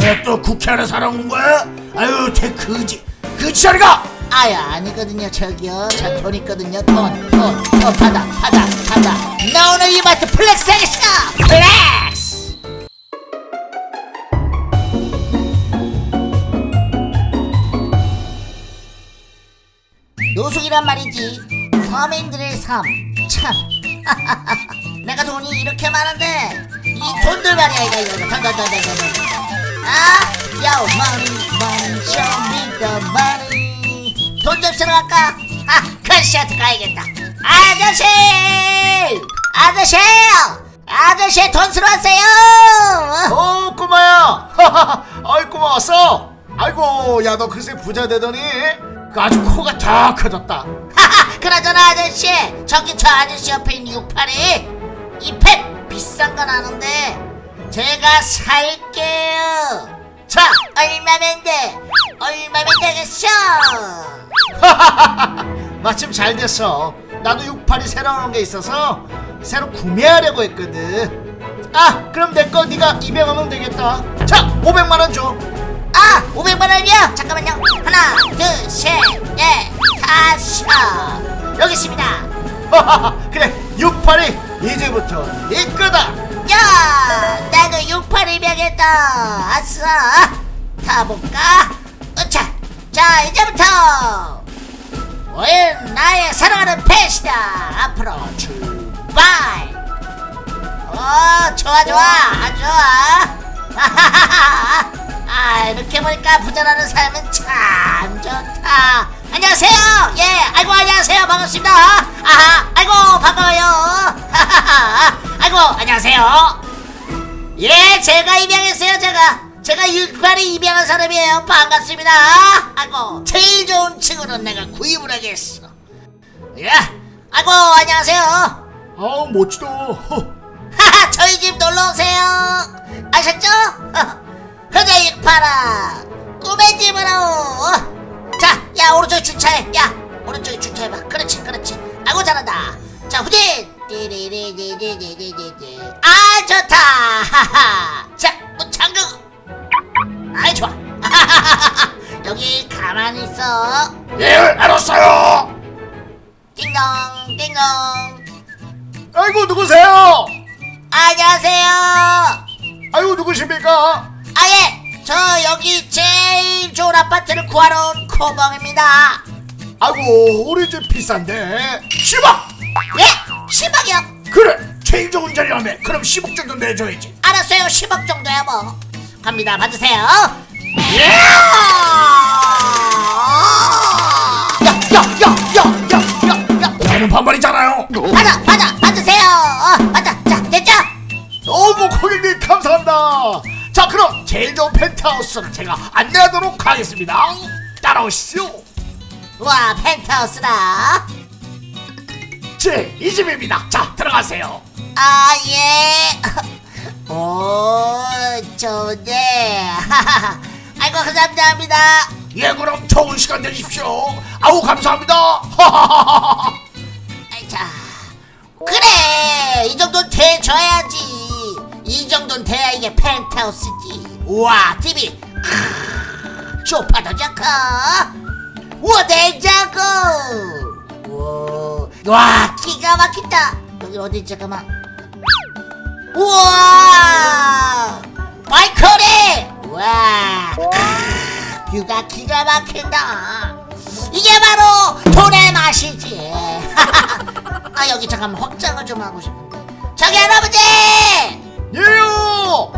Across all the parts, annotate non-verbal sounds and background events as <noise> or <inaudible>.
뭐야 또 국회 안에 사람 온 거야? 아유 쟤 그지 그지 자리가! 아유 아니거든요 저기요. 저 돈 있거든요 돈 돈 돈 받아 받아 받아. 나 오늘 이마트 flex 하겠어 flex! 노숙이란 말이지. 서민들의 삶참. <laughs> 내가 돈이 이렇게 많은데 이 돈들 말이야 이거 이거. 돈돈돈돈돈 아? Yo money money show me the money 돈 접시러 갈까? 아 크시한테 가야겠다. 아저씨. 아저씨. 아저씨. 돈 쓰러 왔어요 어 꼬마야. <laughs> 아이 고마웠어? 아이고 야 너 글쎄 부자 되더니 그 아주 코가 더 커졌다. 하하 그나저나 아저씨 저기 저 아저씨 옆에 있는 682 이펜 비싼 건 아는데 제가 살게요. 자 얼마면 돼? 얼마면 되겠어? 마침 잘 됐어. 나도 682 새로 나온 게 있어서 새로 구매하려고 했거든. 아 그럼 내 거 네가 200원은 되겠다. 자 500만원 줘. 아 500만원이요? 잠깐만요. 하나 둘셋넷 다섯. 여기 있습니다. 그래 682 이제부터 네 거다 682명했다 아싸 타볼까? 으차. 자 이제부터. 오늘 나의 사랑하는 펫이다. 앞으로 출발. 어 좋아 좋아. 아 좋아. <laughs> 아 이렇게 보니까 부자라는 삶은 참 좋다. 안녕하세요. 예 아이고 안녕하세요. 반갑습니다. 아하 아이고 반가워요. <laughs> 아이고 안녕하세요 예 제가 입양했어요 제가. 제가 육발이 입양한 사람이에요. 반갑습니다. 아이고 제일 좋은 친구는 내가 구입을 하겠어. 예 아이고 안녕하세요. 아우 멋지다. 하하 저희 집 놀러오세요. 아셨죠? 그대 육파라. 꿈의 집으로. 자야 오른쪽에 주차해. 야 오른쪽에 주차해봐. 그렇지 그렇지. 아이고 잘한다. 자 후진 아 좋다. 자문 뭐 잠그 아 좋아. <laughs> 여기 가만히 있어. 예 알았어요. 띵동 띵동. 아이고 누구세요? 안녕하세요. 아이고 누구십니까? 아예. 저 여기 제일 좋은 아파트를 구하러 온 코봉입니다. 아이고 우리 집 비싼데. 10억 예. 10억이요? 그래 제일 좋은 자리라며 그럼 10억 정도 내줘야지. 알았어요. 10억 정도야 뭐. 갑니다. 받으세요. 야야야야야야야 나는 반말이잖아요. 받아 받아 받으세요. 어, 받아. 자 됐죠? 너무 고객님 감사합니다. 자 그럼 제일 좋은 펜트하우스를 제가 안내하도록 하겠습니다. 따라오시죠 와 펜트하우스다 제이 집입니다 자 들어가세요. 아 예. 오 좋네. 아이고 감사합니다. 예 그럼 좋은 시간 되십시오. 아우 감사합니다. <laughs> 자 그래. 이 정도는 돼줘야지. 이 정도는 돼야 이게 펜트하우스지. 우와 TV 크, 쇼파도 좋고. 우와 냉장고. 우 와와 기가 막힌다. 여기 어디 잠깐만. 우와! 발코니 우와! 크, 뷰가 기가 막힌다. 이게 바로 돈의 맛이지. <laughs> 아 여기 잠깐만 확장을 좀 하고 싶은데. 저기 할아버지! 예요!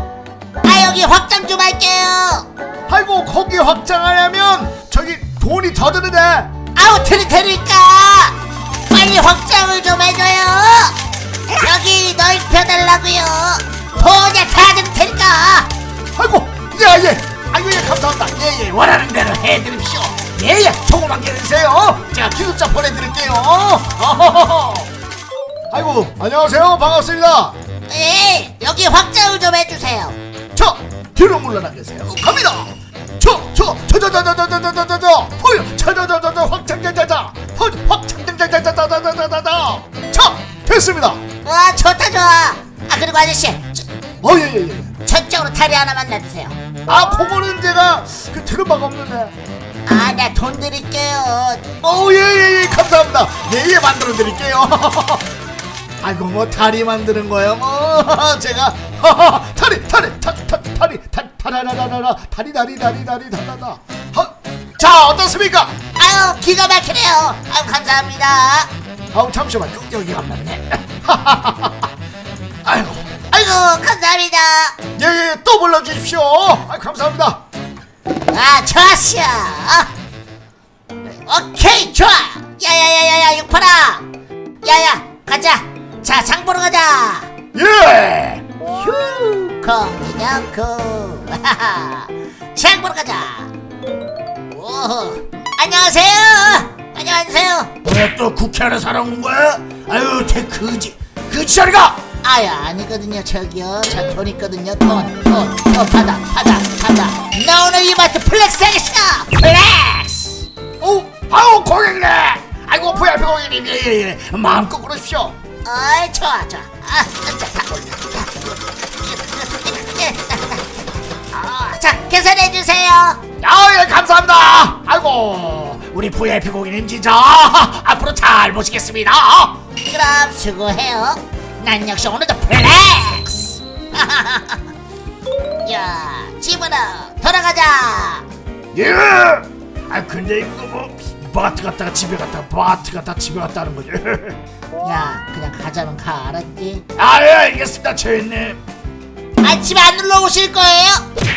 아 여기 확장 좀 할게요. 아이고 거기 확장하려면 저기 돈이 더 드는데. 아우 드릴 테니까 빨리 확장을 좀 해줘요. 여기 넓혀달라고요. 다 드릴 테니까. 아이고 예예. 아이고 예 감사합니다. 예예. 원하는 대로 해드립시오. 예예. 조금만 기다리세요. 제가 기숙사 보내드릴게요. 어허허허. 아이고 안녕하세요. 반갑습니다. 예 여기 확장을 좀 해주세요. 저 뒤로 물러나 계세요. 갑니다 저 저 저 저 저 저 저 저 저 헐 저 저 저 저 저 확장자자자 헐 확장자자자자자자자자 자 됐습니다 와 좋다 좋아 아 그리고 아저씨 저, 어 예 예예 저쪽으로 다리 하나만 놔주세요 아 그거는 제가 그 들은 바가 없는데 아, 나 돈 드릴게요. 오예예 예 감사합니다 예 예 만들어 드릴게요 아이고 뭐 다리 만드는 거예요 뭐 제가 다리 다리 다, 다, 다리 다, 다라라라라 다리 다리 다리 다리 다다다 하, 자 어떻습니까 아유, 기가 막히네요. 아유, 감사합니다. 아우 잠시만 요, 여기가 안 맞네 <laughs> 아이고 아이고, 감사합니다. 예예 또 불러주십시오 아 감사합니다 아, 좋았어. 오케이, 좋아. 야야야야야, 육팔아. 야야, 가자. 자, 장 보러 가자. 예 휴, 거기 넣고. <laughs> 장 보러 가자. 오, 안녕하세요. 안녕하세요. 뭐야 또 구경하러 사러 온 거야 아유 제 그지 그지 자리가 아유, 아니거든요. 저기요. 저 돈 있거든요. 돈, 돈, 돈 받아, 받아, 받아. 나 오늘 이마트 flex 하겠어. flex. 오, 아우 고객님. 아이고 VIP 고객님 예예예 마음껏 그러십시오. 아이 좋아 좋아 아, 자, 다, 아, 자 계산해 주세요 아예 감사합니다. 아이고 우리 VIP 고객님 진짜 <laughs> 앞으로 잘 모시겠습니다. 그럼 수고해요 난 역시 오늘도 flex <laughs> 야 집으로 돌아가자 예. 아 근데 이거 뭐 마트 갔다가 집에 갔다가 마트 갔다 집에 갔다 하는 거지. <laughs> 야 그냥 가자면 가 알았지 아예 알겠습니다 최님. 아 집에 안 놀러 오실 거예요?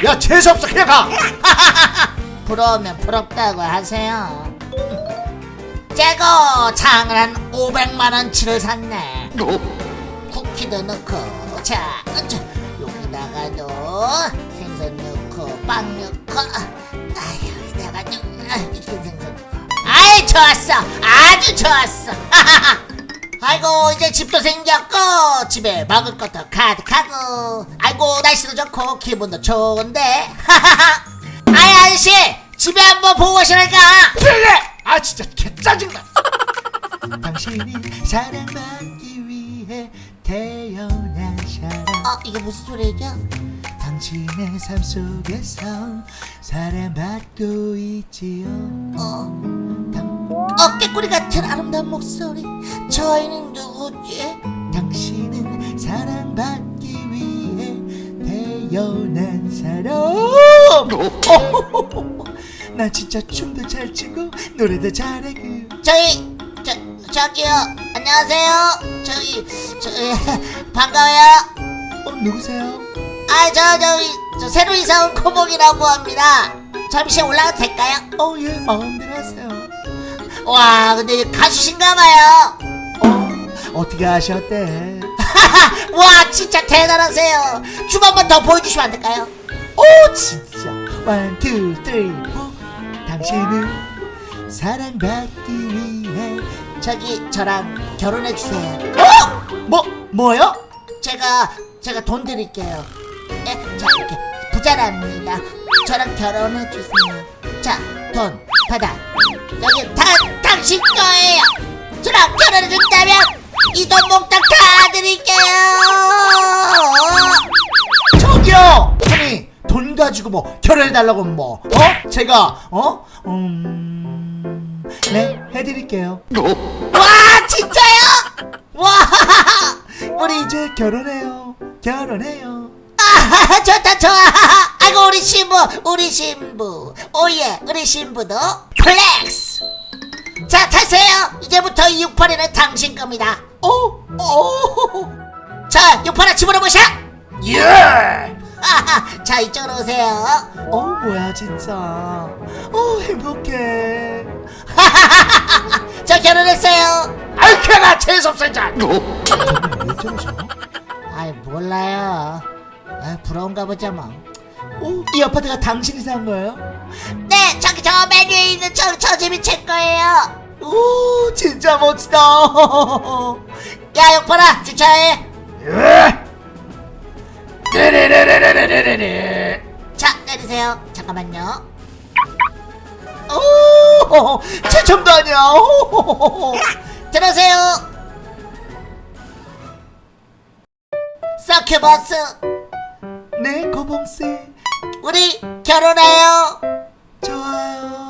야 재수 없어. 그냥 가. <laughs> 부러우면 부럽다고 하세요. 재고 장을 한 500만원치를 샀네. 쿠키도 넣고 자, 자 여기다가도 생선 넣고 빵 넣고 아 여기다가 좀 아, 생선 넣고. 아이 좋았어. 아주 좋았어 <laughs> 아이고 이제 집도 생겼고 집에 먹을 것도 가득하고. 아이고 날씨도 좋고 기분도 좋은데. 아이 아저씨 집에 한번 보고 오시랄까. 예예. 아 진짜 개 짜증나. <laughs> 당신이 사랑받기 위해 태어난 사람 어 이게 무슨 소리죠? 당신의 삶 속에서 사랑받고 있지요. 어. 당, 어깨꼬리 같은 아름다운 목소리. 저희는 누구지? 당신은 사랑받기 위해 태어난 사람. <laughs> 나 진짜 춤도 잘 추고 노래도 잘하고. 저희 저 저기요. 안녕하세요. 저기 저기 <laughs> 반가워요. 어 누구세요? 아저 저기 저 새로 이사 온 코봉이라고 합니다. 잠시 올라가도 될까요? 어예 마음대로 하세요 와 근데 가수신가 봐요 어 어떻게 아셨대? <laughs> 와 진짜 대단하세요 춤 한 번 더 보여주시면 안 될까요? 오 진짜 one, two, three, four 당신은 사랑받기 위해 저기 저랑 결혼해주세요 어? 뭐, 뭐요? 제가 제가 돈 드릴게요. 예, 자 이렇게 부자랍니다. 저랑 결혼해 주세요. 자, 돈 받아. 여기 다 당신 거예요. 저랑 결혼해 준다면 이돈 몽땅 다 드릴게요. 저기요! 아니 돈 가지고 뭐 결혼해 달라고 뭐 어? 제가 어? 음... 네 해드릴게요 와, 진짜요? 와, 우리 이제 결혼해요 결혼해요 아, <laughs> 좋다 좋아. <laughs> 아이고 우리 신부, 우리 신부. 오예, 우리 신부도 flex. 자, 타세요. 이제부터 이 육팔이는 당신 겁니다. 어? 어? <laughs> 자, 육팔아 집으로 모셔. 예. 자 이쪽으로 오세요. 어 뭐야 진짜 어 행복해 저 결혼했어요. 아이 걔가 재수 없어 진짜. 왜 저러죠? 아이 몰라요. 아 부러운가 보자 뭐. 어? 이 아파트가 당신이 산 거예요? 네, 저기 저 메뉴에 있는 저 저 집이 제 거예요. 오 진짜 멋지다 <laughs> 야 육팔아 주차해. 자 내리세요. 잠깐만요. 오 <laughs> 최첨도 아니야 오, <laughs> 들어오세요. 서큐버스. 네 거봉씨. 우리 결혼해요 좋아요